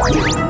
啊！